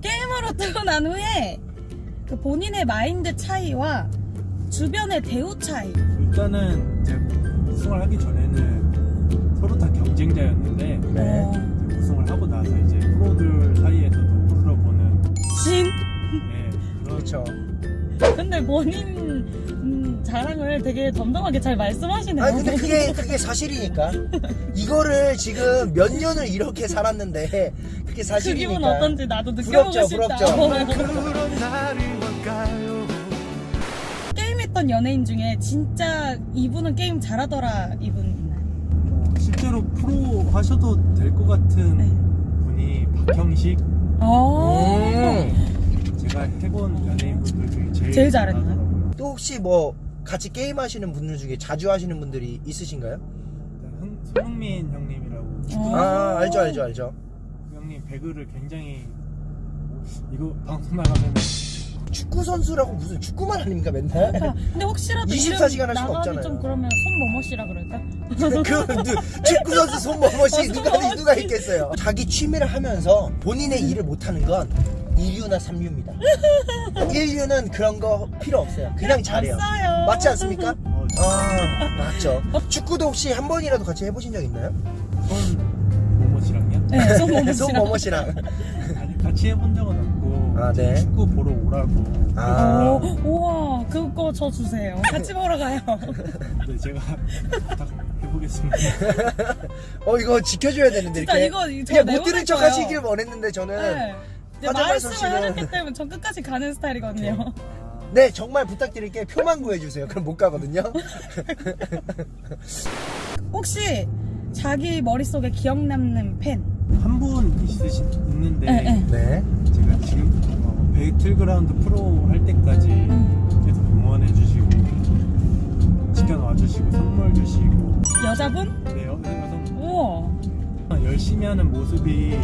게이머로 뜨고 난 후에 그 본인의 마인드 차이와 주변의 대우 차이. 일단은 제가 우승을 하기 전에는 서로 다 경쟁자였는데 네. 어, 이제 우승을 하고 나서 이제 프로들 사이에서도 프로로 보는 진. 예, 그런 그렇죠. 근데 본인 음, 자랑을 되게 덤덤하게 잘 말씀하시네요. 아 근데 그게 그게 사실이니까 이거를 지금 몇 년을 이렇게 살았는데 그게 그 사실이니까. 기분 어떤지 나도 느껴보고 부럽죠, 싶다. 부럽죠. 게임했던 연예인 중에 진짜 이분은 게임 잘하더라 이분 있나요? 뭐 실제로 프로 하셔도 될 것 같은 네. 분이 박형식 어. 음. 제가 해본 연예인분들 중에 제일, 제일 잘했나요? 또 혹시 뭐 같이 게임 하시는 분들 중에 자주 하시는 분들이 있으신가요? 일단 흥- 손흥민 형님이라고 어. 아 알죠 알죠 알죠. 그 형님 배그를 굉장히 이거 방송 나가면은 축구 선수라고 무슨 축구만 아닙니까 맨날? 그러니까 근데 혹시라도 24시간 이름 할 수가 나가기 없잖아요. 좀 그러면 손뭐뭐 씨라 그럴까? 그 누- 축구 선수 손머머시 어, 누가. 누가 있겠어요? 자기 취미를 하면서 본인의 일을 못하는 건 2류나 3류입니다. 1류는 그런 거 필요 없어요. 그냥 잘해요. 없어요. 맞지 않습니까? 어, 아 맞죠. 축구도 혹시 한 번이라도 같이 해보신 적 있나요? 손 모모씨랑요? 네, 씨랑. 아니 같이 해본 적은 없고 아, 네. 축구 보러 오라고 아. 오, 우와 그거 저 주세요. 같이 보러 가요. 네, 제가 부탁해보겠습니다 어 이거 지켜줘야 되는데 진짜 이렇게 이거 저 그냥 못 들은 척. 하시길 원했는데 저는 네. 말씀을 하셨기 때문에 전 끝까지 가는 스타일이거든요. 네 정말 부탁드릴게 표만 구해주세요. 그럼 못 가거든요. 혹시 자기 머릿속에 기억 남는 팬? 한 분 있으신 있는데 네, 네. 네. 제가 지금 어, 배틀그라운드 프로 할 때까지 음. 계속 응원해 주시고 지켜놔 주시고 선물 주시고 여자분? 네, 여- 여성 우와. 열심히 하는 모습이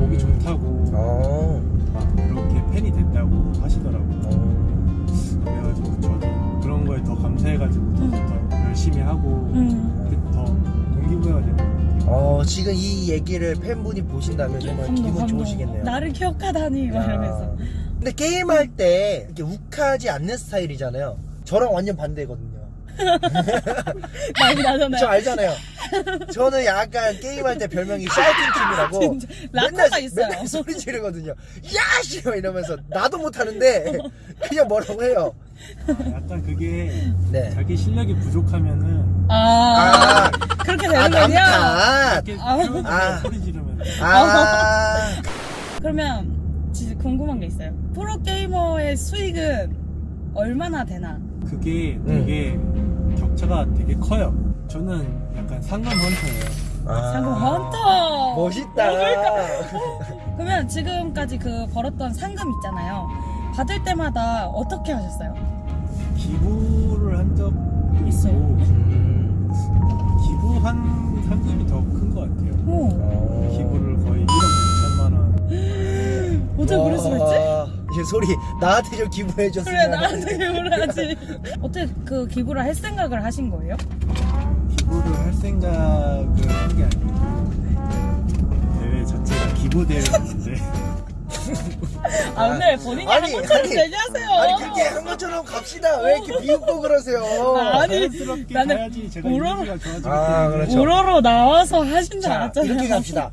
보기 좋다고 어. 막 그렇게 팬이 됐다고 하시더라고요. 어. 그래가지고 저도 그런 거에 더 감사해가지고 더, 더 열심히 하고 음. 더 동기부여가 되는 것 같아요. 어, 지금 이 얘기를 팬분이 보신다면 정말 감동, 기분 감동. 좋으시겠네요. 나를 기억하다니. 이러면서. 근데 게임할 때 이렇게 욱하지 않는 스타일이잖아요. 저랑 완전 반대거든요. 난리 나잖아요. 저 알잖아요. 저는 약간 게임할 때 별명이 샤우팅 팀이라고 진짜 락커가 있어요. 맨날 소리 지르거든요. 야씨 이러면서 나도 못하는데 그냥 뭐라고 해요. 아, 약간 그게 네. 자기 실력이 부족하면은 아, 아, 그렇게 아 되는 거냐? 아. 표현하고 아. 소리 지르면서 아, 그러면 진짜 궁금한 게 있어요. 프로 게이머의 수익은 얼마나 되나? 그게 음. 되게 격차가 되게 커요. 저는 약간 상금 헌터예요. 아. 상금 헌터. 멋있다. 그러면 지금까지 그 벌었던 상금 있잖아요. 받을 때마다 어떻게 하셨어요? 기부를 한 적 있어요. 음. 기부한 상금이 더 큰 것 같아요. 오, 어. 기부를 거의 1억 9천만 원. 어떻게 그럴 수가 있지? 와, 이제 소리 나한테 좀 기부해 줬으면. 그래 나한테 기부를 하지. 어떻게 그 기부를 할 생각을 하신 거예요? 기부를 할 생각을 한 게 아니고 대회 자체가 기부 대회였는데 아 오늘 본인이 아니, 한 것처럼 아니, 얘기하세요. 아니 그렇게 한 것처럼 갑시다. 왜 이렇게 비웃고 그러세요? 아니, 자연스럽게 나는 좋아지기 아, 그렇죠. 우러러 나와서 하신 줄자 알았잖아요. 이렇게 갑시다.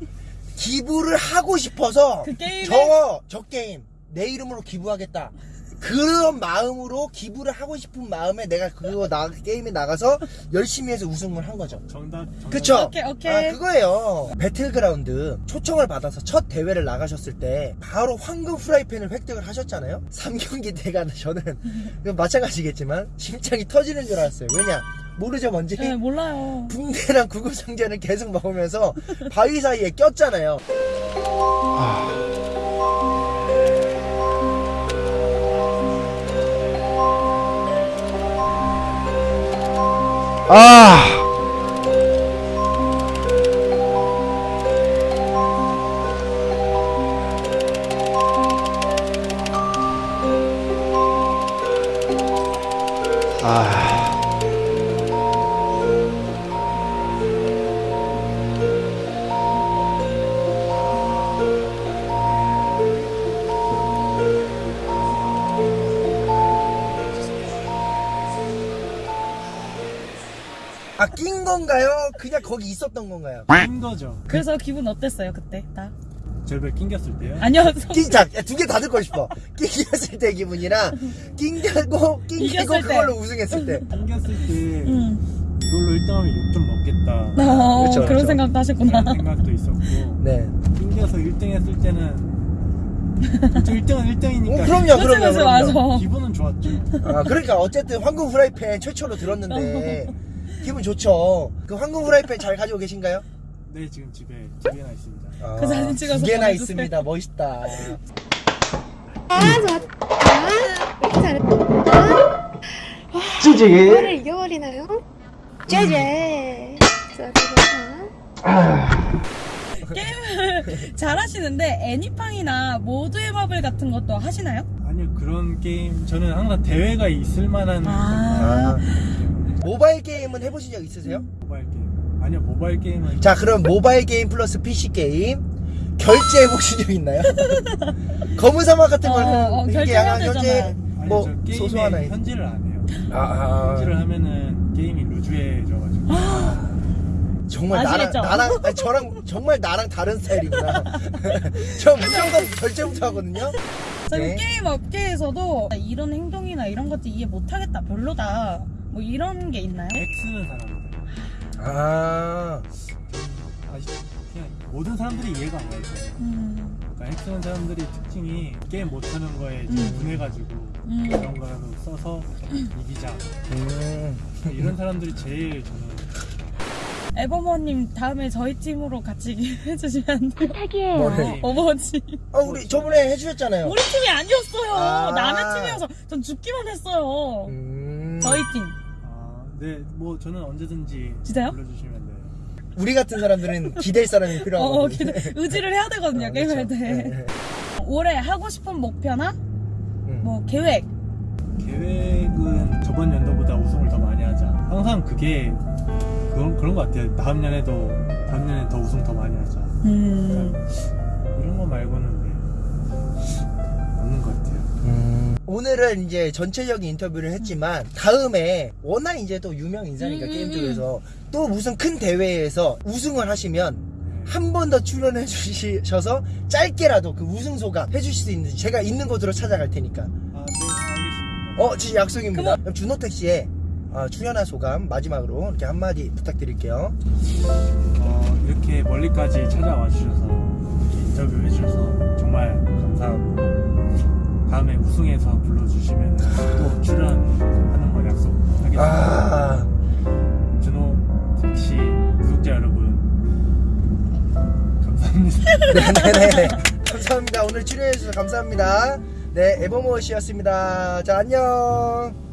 기부를 하고 싶어서 그 게임에 저, 저 게임 내 이름으로 기부하겠다. 그런 마음으로 기부를 하고 싶은 마음에 내가 그거 나 게임에 나가서 열심히 해서 우승을 한 거죠. 정답, 정답 그쵸? 오케이, 오케이. 아, 그거예요. 배틀그라운드 초청을 받아서 첫 대회를 나가셨을 때 바로 황금 프라이팬을 획득을 하셨잖아요. 3경기 때가 저는 마찬가지겠지만 심장이 터지는 줄 알았어요. 왜냐? 모르죠, 뭔지? 네, 몰라요. 붕대랑 구급상자를 계속 먹으면서 바위 사이에 꼈잖아요. 아. 아. 아 낀 건가요? 그냥 거기 있었던 건가요? 낀 거죠. 그래서 기분 어땠어요 그때 다? 절벽 낑겼을 때요. 아니요. 낀자두 개 다 듣고 싶어 낑겼을 때 기분이랑 낑겨고 낑기고. 그걸로 우승했을 때 낑겼을 때 음. 이걸로 1등하면 욕좀 먹겠다. 어, 그쵸, 그런 그쵸. 생각도 하셨구나. 그런 생각도 있었고 네. 낑겨서 1등 했을 때는 1등은 1등이니까 어, 그럼요, 그럼요, 그럼요. 맞아. 기분은 좋았죠. 아, 그러니까 어쨌든 황금 후라이팬 최초로 들었는데 기분 좋죠. 그 황금 후라이팬 잘 가지고 계신가요? 네 지금 집에 두 개나 있습니다. 아, 그 사진 찍어서 두 개나. 있습니다. 멋있다. 아 좋았다 이렇게 잘했다 찌찌 이거를 이겨버리나요? 쟤쟤 게임을 잘하시는데 애니팡이나 모두의 마블 같은 것도 하시나요? 아니요 그런 게임 저는 항상 대회가 있을 만한 아. 모바일 게임은 해보신 적 있으세요? 모바일 게임 아니요 모바일 게임은 자, 그럼 모바일 게임 플러스 PC 게임 결제해 보신 적 있나요? 검은 사막 같은 어, 거는 어, 이게 결제해야. 아니, 뭐저 게임에 소소 하나 현질을 안 해요. 아, 아, 현질을 하면은 게임이 loose해져가지고 정말 나랑 아시겠죠? 나랑 아니, 저랑 정말 나랑 다른 스타일이구나. 저 무조건 결제부터 하거든요. 네. 게임 업계에서도 이런 행동이나 이런 것들 이해 못하겠다 별로다 뭐 이런 게 있나요? X는 사람들 아, 아시 그냥 모든 사람들이 이해가 안 가요. 음, 그러니까 X는 사람들이 특징이 게임 못하는 거에 이제 음. 분해가지고 음. 그런 거라도 써서 이기자 음. 이런 사람들이 제일 저는 에버머님 다음에 저희 팀으로 같이 해주시면 안 돼요? 뭐를? 어버지 아, 우리 저번에 해주셨잖아요. 우리 팀이 아니었어요 아. 남의 팀이어서 전 죽기만 했어요 음. 저희 팀 아, 네, 뭐 저는 언제든지 진짜요? 불러주시면 돼요. 우리 같은 사람들은 기댈 사람이 어, 필요하거든요. 기대- 의지를 해야 되거든요 아, 게임할 그렇죠. 때 네, 네. 올해 하고 싶은 목표나 음. 뭐 계획 계획은 저번 연도보다 우승을 더 많이 하자. 항상 그게 그런 그런 것 같아요. 다음 년에도 다음 년에 더 우승 더 많이 하자. 음. 이런 거 말고는 오늘은 이제 전체적인 인터뷰를 했지만 다음에 워낙 이제 또 유명 인사니까 음, 게임 음, 쪽에서 또 무슨 큰 대회에서 우승을 하시면 한 번 더 출연해 주셔서 짧게라도 그 우승 소감 해주실 수 있는지 제가 있는 곳으로 찾아갈 테니까. 아, 네, 알겠습니다. 어 진짜 약속입니다. 그럼 준호택 씨의 어, 출연한 소감 마지막으로 이렇게 한마디 부탁드릴게요. 어, 이렇게 멀리까지 찾아와 주셔서 이렇게 인터뷰 해 주셔서 정말 감사하고 다음에 우승해서 불러주시면 또 출연하는 걸 약속하겠습니다. 아. 준호 택시 구독자 여러분 감사합니다. 네네네. 감사합니다. 오늘 출연해 주셔서 감사합니다. 네 에버모어씨였습니다. 자 안녕